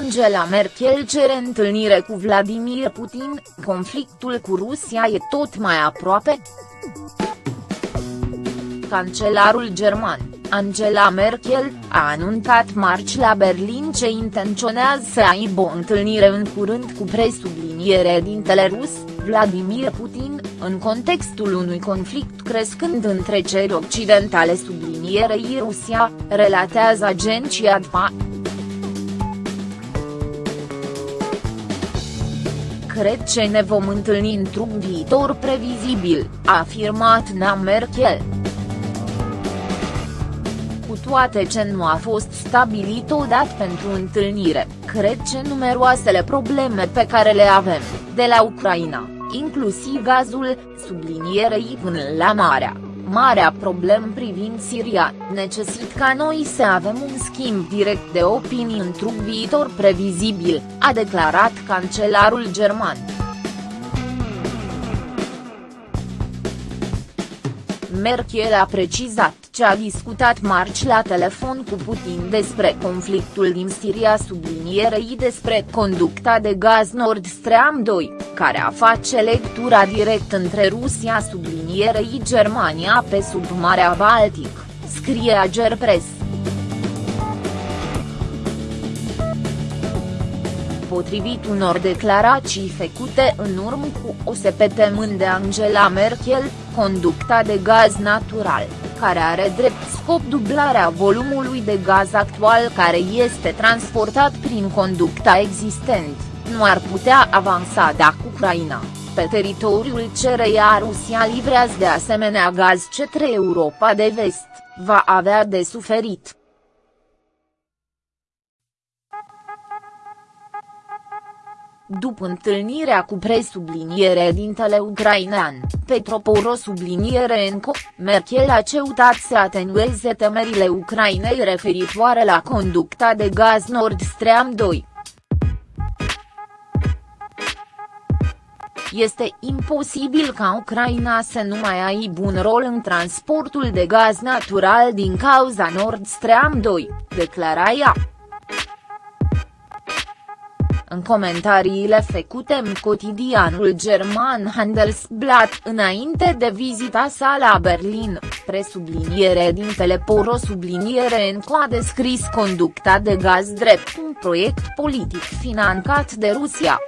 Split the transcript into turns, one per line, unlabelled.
Angela Merkel cere întâlnire cu Vladimir Putin, conflictul cu Rusia e tot mai aproape? Cancelarul german, Angela Merkel, a anunțat marți la Berlin ce intenționează să aibă o întâlnire în curând cu presubliniere dintele rus, Vladimir Putin, în contextul unui conflict crescând între ceri occidentale sublinierei Rusia, relatează agenția DPA. Cred că ne vom întâlni într-un viitor previzibil, a afirmat Nea Merkel. Toate ce nu a fost stabilit odată pentru întâlnire, cred că numeroasele probleme pe care le avem, de la Ucraina, inclusiv gazul, sublinierei până la Marea, marea problem privind Siria, necesită ca noi să avem un schimb direct de opinii într-un viitor previzibil, a declarat cancelarul german. Merkel a precizat ce a discutat marți la telefon cu Putin despre conflictul din Siria sublinierei despre conducta de gaz Nord Stream 2, care a face lectura direct între Rusia sublinierei Germania pe sub Marea Baltic, scrie Agerpress. Potrivit unor declarații făcute în urmă cu o săptămână de Angela Merkel, conducta de gaz natural, care are drept scop dublarea volumului de gaz actual care este transportat prin conducta existent, nu ar putea avansa dacă Ucraina, pe teritoriul cereia Rusia livrează de asemenea gaz către Europa de vest, va avea de suferit. După întâlnirea cu presubliniere dintele ucrainean, Petro Poro subliniere încă, Merkel a ceutat să atenueze temerile Ucrainei referitoare la conducta de gaz Nord Stream 2. Este imposibil ca Ucraina să nu mai aibă un rol în transportul de gaz natural din cauza Nord Stream 2, declara ea. În comentariile făcute în cotidianul german Handelsblatt înainte de vizita sa la Berlin, presubliniere din Teleporo subliniere în a descris conducta de gaz drept un proiect politic finanțat de Rusia.